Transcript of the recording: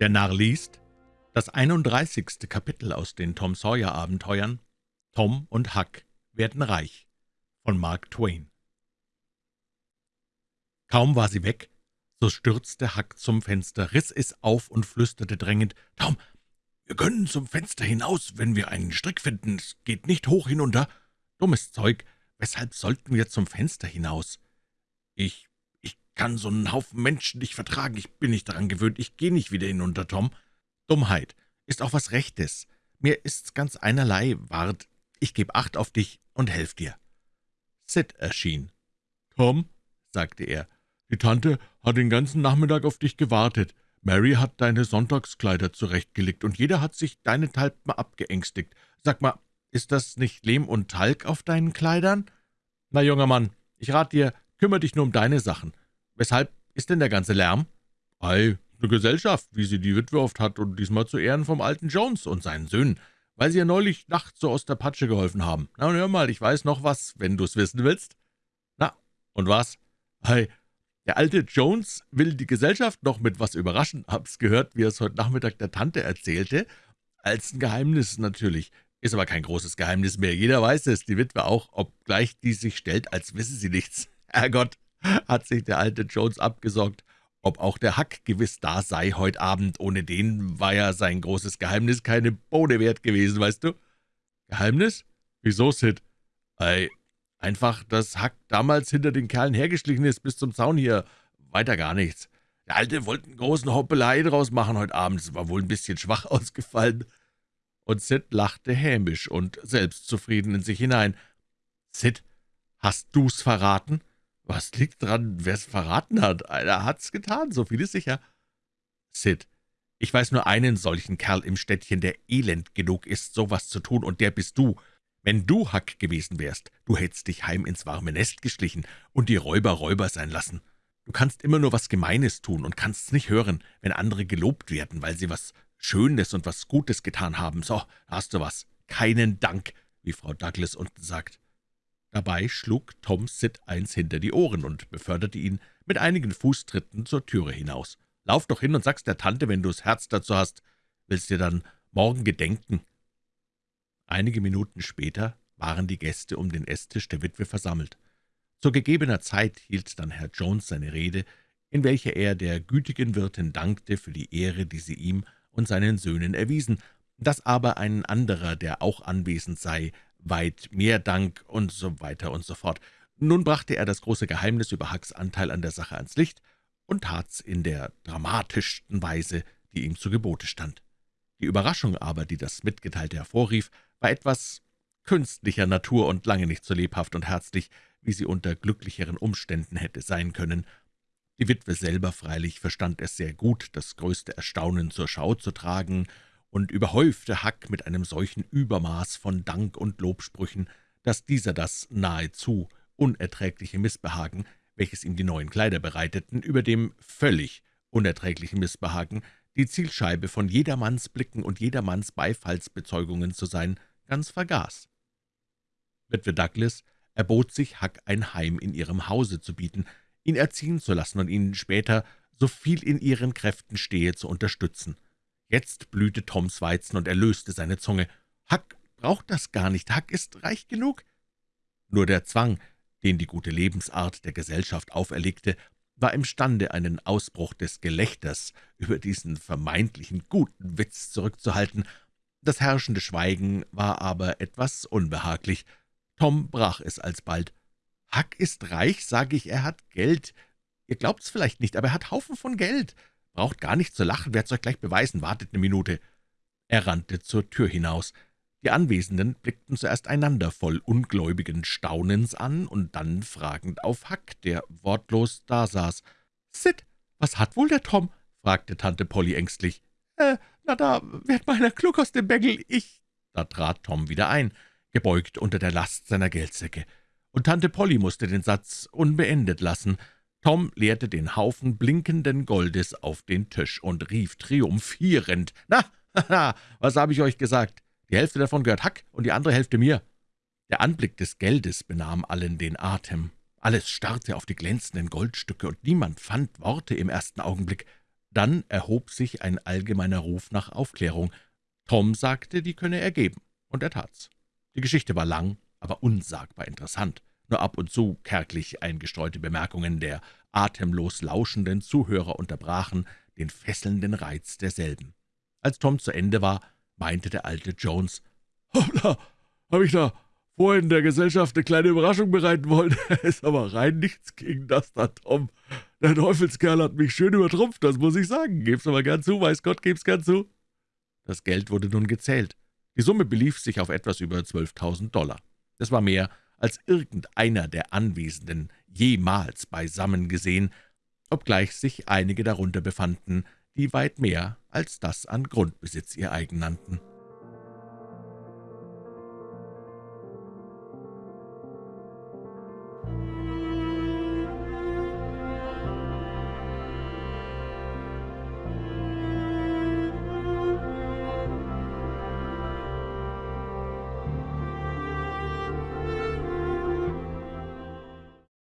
Der Narr liest das 31. Kapitel aus den Tom Sawyer Abenteuern Tom und Huck werden reich von Mark Twain. Kaum war sie weg, so stürzte Huck zum Fenster, riss es auf und flüsterte drängend, »Tom, wir können zum Fenster hinaus, wenn wir einen Strick finden. Es geht nicht hoch hinunter. Dummes Zeug, weshalb sollten wir zum Fenster hinaus?« »Ich kann so einen Haufen Menschen nicht vertragen. Ich bin nicht daran gewöhnt. Ich gehe nicht wieder hinunter, Tom. Dummheit ist auch was Rechtes. Mir ist's ganz einerlei. Wart, ich geb Acht auf dich und helf dir.« Sid erschien. »Tom«, sagte er, »die Tante hat den ganzen Nachmittag auf dich gewartet. Mary hat deine Sonntagskleider zurechtgelegt, und jeder hat sich deine Talpen abgeängstigt. Sag mal, ist das nicht Lehm und Talg auf deinen Kleidern? Na, junger Mann, ich rat dir, kümmere dich nur um deine Sachen. »Weshalb ist denn der ganze Lärm?« »Ei, eine Gesellschaft, wie sie die Witwe oft hat, und diesmal zu Ehren vom alten Jones und seinen Söhnen, weil sie ja neulich nachts so aus der Patsche geholfen haben. Na, und hör mal, ich weiß noch was, wenn du's wissen willst.« »Na, und was?« »Ei, der alte Jones will die Gesellschaft noch mit was überraschen. Hab's gehört, wie er es heute Nachmittag der Tante erzählte. Als ein Geheimnis natürlich. Ist aber kein großes Geheimnis mehr. Jeder weiß es, die Witwe auch, obgleich die sich stellt, als wisse sie nichts. Herrgott, hat sich der alte Jones abgesorgt, ob auch der Hack gewiss da sei heut Abend. Ohne den war ja sein großes Geheimnis keine Bohne wert gewesen, weißt du? Geheimnis? Wieso, Sid? Ei, einfach, dass Hack damals hinter den Kerlen hergeschlichen ist bis zum Zaun hier. Weiter gar nichts. Der Alte wollte einen großen Hoppelei draus machen heute Abend. Es war wohl ein bisschen schwach ausgefallen. Und Sid lachte hämisch und selbstzufrieden in sich hinein. »Sid, hast du's verraten?« »Was liegt dran, wer's verraten hat? Einer hat's getan, so viel ist sicher.« »Sid, ich weiß nur einen solchen Kerl im Städtchen, der elend genug ist, sowas zu tun, und der bist du. Wenn du Hack gewesen wärst, du hättest dich heim ins warme Nest geschlichen und die Räuber Räuber sein lassen. Du kannst immer nur was Gemeines tun und kannst's nicht hören, wenn andere gelobt werden, weil sie was Schönes und was Gutes getan haben. So, hast du was. Keinen Dank, wie Frau Douglas unten sagt. Dabei schlug Tom Sid eins hinter die Ohren und beförderte ihn mit einigen Fußtritten zur Türe hinaus. »Lauf doch hin und sag's der Tante, wenn du's Herz dazu hast. Willst dir dann morgen gedenken?« Einige Minuten später waren die Gäste um den Esstisch der Witwe versammelt. Zu gegebener Zeit hielt dann Herr Jones seine Rede, in welcher er der gütigen Wirtin dankte für die Ehre, die sie ihm und seinen Söhnen erwiesen, dass aber ein anderer, der auch anwesend sei, weit mehr Dank und so weiter und so fort. Nun brachte er das große Geheimnis über Hucks Anteil an der Sache ans Licht und tat's in der dramatischsten Weise, die ihm zu Gebote stand. Die Überraschung aber, die das Mitgeteilte hervorrief, war etwas künstlicher Natur und lange nicht so lebhaft und herzlich, wie sie unter glücklicheren Umständen hätte sein können. Die Witwe selber freilich verstand es sehr gut, das größte Erstaunen zur Schau zu tragen und überhäufte Huck mit einem solchen Übermaß von Dank und Lobsprüchen, dass dieser das nahezu unerträgliche Missbehagen, welches ihm die neuen Kleider bereiteten, über dem völlig unerträglichen Missbehagen, die Zielscheibe von jedermanns Blicken und jedermanns Beifallsbezeugungen zu sein, ganz vergaß. Witwe Douglas erbot sich, Huck ein Heim in ihrem Hause zu bieten, ihn erziehen zu lassen und ihn später, so viel in ihren Kräften stehe, zu unterstützen. Jetzt blühte Toms Weizen und er löste seine Zunge. »Huck braucht das gar nicht, Huck ist reich genug.« Nur der Zwang, den die gute Lebensart der Gesellschaft auferlegte, war imstande, einen Ausbruch des Gelächters über diesen vermeintlichen guten Witz zurückzuhalten. Das herrschende Schweigen war aber etwas unbehaglich. Tom brach es alsbald. »Huck ist reich, sage ich, er hat Geld. Ihr glaubt's vielleicht nicht, aber er hat Haufen von Geld. Braucht gar nicht zu lachen, werd's euch gleich beweisen, wartet eine Minute.« Er rannte zur Tür hinaus. Die Anwesenden blickten zuerst einander voll ungläubigen Staunens an und dann fragend auf Huck, der wortlos dasaß. »Sid, was hat wohl der Tom?« fragte Tante Polly ängstlich. »Äh, na da wird meiner klug aus dem Bängel, ich...« Da trat Tom wieder ein, gebeugt unter der Last seiner Geldsäcke, und Tante Polly musste den Satz unbeendet lassen. Tom leerte den Haufen blinkenden Goldes auf den Tisch und rief triumphierend, »Na, haha, was habe ich euch gesagt? Die Hälfte davon gehört Hack und die andere Hälfte mir.« Der Anblick des Geldes benahm allen den Atem. Alles starrte auf die glänzenden Goldstücke, und niemand fand Worte im ersten Augenblick. Dann erhob sich ein allgemeiner Ruf nach Aufklärung. Tom sagte, die könne er geben, und er tat's. Die Geschichte war lang, aber unsagbar interessant. Nur ab und zu kärglich eingestreute Bemerkungen der atemlos lauschenden Zuhörer unterbrachen den fesselnden Reiz derselben. Als Tom zu Ende war, meinte der alte Jones, »Hoppla, habe ich da vorhin der Gesellschaft eine kleine Überraschung bereiten wollen. ist aber rein nichts gegen das da, Tom. Der Teufelskerl hat mich schön übertrumpft, das muss ich sagen. Geb's aber gern zu, weiß Gott, geb's gern zu.« Das Geld wurde nun gezählt. Die Summe belief sich auf etwas über 12.000 Dollar. Das war mehr, als irgendeiner der Anwesenden jemals beisammen gesehen, obgleich sich einige darunter befanden, die weit mehr als das an Grundbesitz ihr eigen nannten.